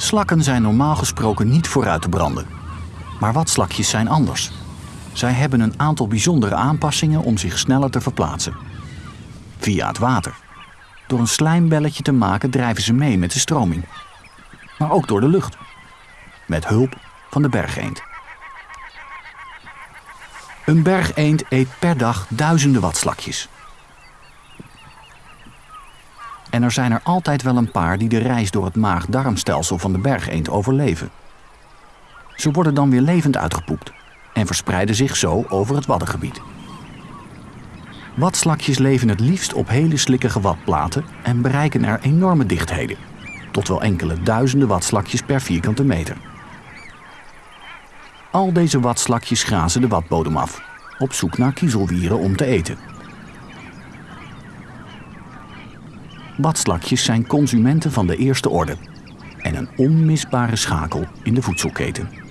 Slakken zijn normaal gesproken niet vooruit te branden. Maar watslakjes zijn anders. Zij hebben een aantal bijzondere aanpassingen om zich sneller te verplaatsen. Via het water. Door een slijmbelletje te maken drijven ze mee met de stroming. Maar ook door de lucht. Met hulp van de bergeend. Een bergeend eet per dag duizenden watslakjes. En er zijn er altijd wel een paar die de reis door het maag-darmstelsel van de bergeend overleven. Ze worden dan weer levend uitgepoept en verspreiden zich zo over het waddengebied. Watslakjes leven het liefst op hele slikkige watplaten en bereiken er enorme dichtheden, tot wel enkele duizenden watslakjes per vierkante meter. Al deze watslakjes grazen de watbodem af, op zoek naar kiezelwieren om te eten. Watslakjes zijn consumenten van de eerste orde en een onmisbare schakel in de voedselketen.